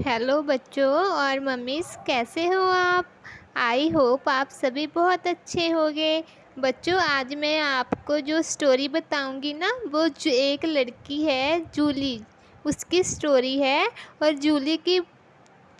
Hello बच्चों और मम्मीस, कैसे हो आप? आई होप आप सभी बहुत अच्छे होंगे। बच्चों, आज मैं आपको जो स्टोरी बताऊँगी ना, वो जो एक लड़की है, जूली, उसकी स्टोरी है और जूली की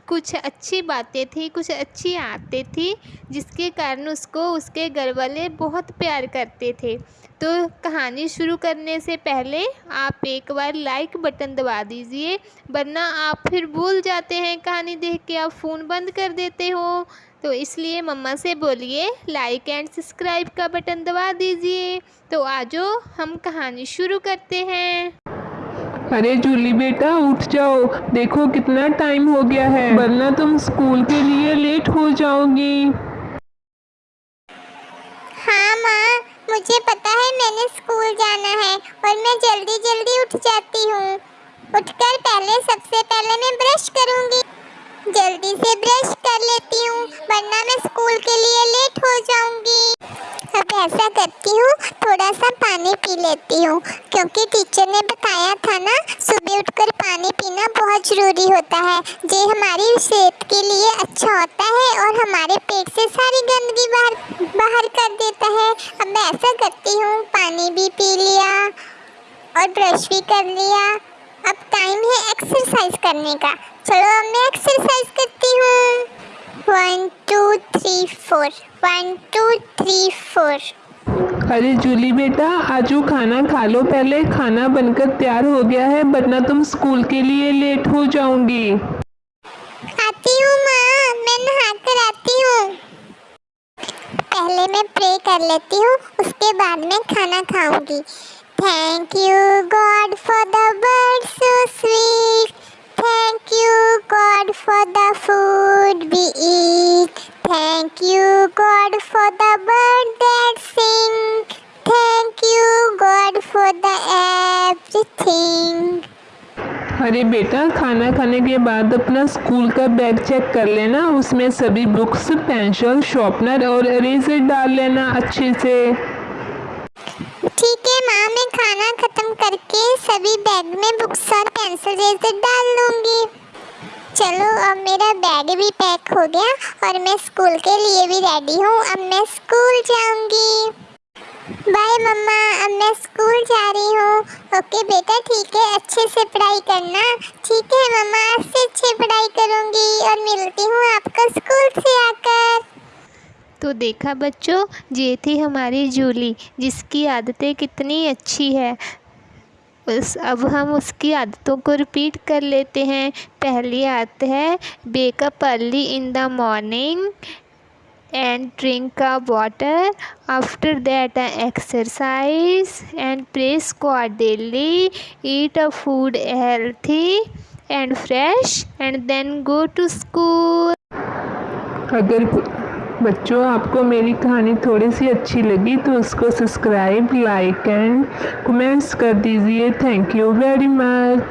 कुछ अच्छी बातें थी, कुछ अच्छी आदतें थी, जिसके कारण उसको, उसके घर वाले बहुत प्यार करते थे। तो कहानी शुरू करने से पहले आप एक बार लाइक बटन दबा दीजिए, वरना आप फिर भूल जाते हैं कहानी देख के, आप फ़ोन बंद कर देते हो। तो इसलिए मम्मा से बोलिए लाइक एंड सब्सक्राइब का बटन दबा दीजिए। तो आजो हम कहानी शुरू करते हैं। अरे जूली बेटा, उठ जाओ। देखो कितना टाइम हो गया है। वरना तुम स्कूल के लिए लेट हो जाओगी। हाँ माँ। मुझे पता है मैंने स्कूल जाना है और मैं जल्दी जल्दी उठ जाती हूँ। उठकर पहले, सबसे पहले मैं ब्रश करूँगी। जल्दी से ब्रश कर लेती हूँ, वरना मैं स्कूल के लिए लेट हो जाऊँगी अब ऐसा करती हूँ थोड़ा सा पानी पी लेती हूँ। क्योंकि टीचर ने बताया था ना, सुबह उठकर पानी पीना बहुत ज़रूरी होता है। जो हमारी सेहत के लिए अच्छा होता है और हमारे पेट से सारी गंदगी बाहर बाहर कर देता है। अब मैं ऐसा करती हूँ, पानी भी पी लिया और ब्रश भी कर लिया। अब टाइम है एक्सरसाइज करने का। चलो अब मैं एक्सरसाइज करती हूँ। One two three four one two three four अरे जूली बेटा आजू खाना खा लो। पहले खाना बनकर तैयार हो गया है वरना तुम स्कूल के लिए लेट हो जाऊँगी। आती हूँ माँ मैं नहा कर आती हूँ। पहले मैं प्रे कर लेती हूँ उसके बाद मैं खाना खाऊँगी। Thank you God for the bird so sweet Thank you, God, for the food we eat. Thank you, God, for the bird that sing. Thank you, God, for the everything. अरे बेटा खाना खाने के बाद अपना स्कूल का bag check कर लेना उसमें सभी बुक्स पेंसिल शॉर्पनर और इरेजर डाल लेना अच्छे से ठीक है माँ मैं खाना खत्म करके सभी बैग में बुक्स और पेंसिल जैसे डाल लूँगी चलो, अब मेरा बैग भी पैक हो गया और मैं स्कूल के लिए भी रेडी हूँ। अब मैं स्कूल जाऊँगी। बाय मम्मा। अब मैं स्कूल जा रही हूँ। ओके बेटा, ठीक है। अच्छे से पढ़ाई करना। ठीक है, मम्मा। आज से अच्छी पढ़ाई करूँगी और मिलती हूँ आपको स्कूल से आकर। तो देखा बच्चों, ये थी हमारी जूली जिसकी आदतें कितनी अच्छी है। उस अब हम उसकी आदतों को रिपीट कर लेते हैं। पहली आदत है wake up early in the morning and drink a water after that exercise and praise God daily eat a food healthy and fresh and then go to school अगर बच्चों, आपको मेरी कहानी थोड़ी सी अच्छी लगी तो उसको सब्सक्राइब लाइक एंड कमेंट्स कर दीजिए। Thank you very much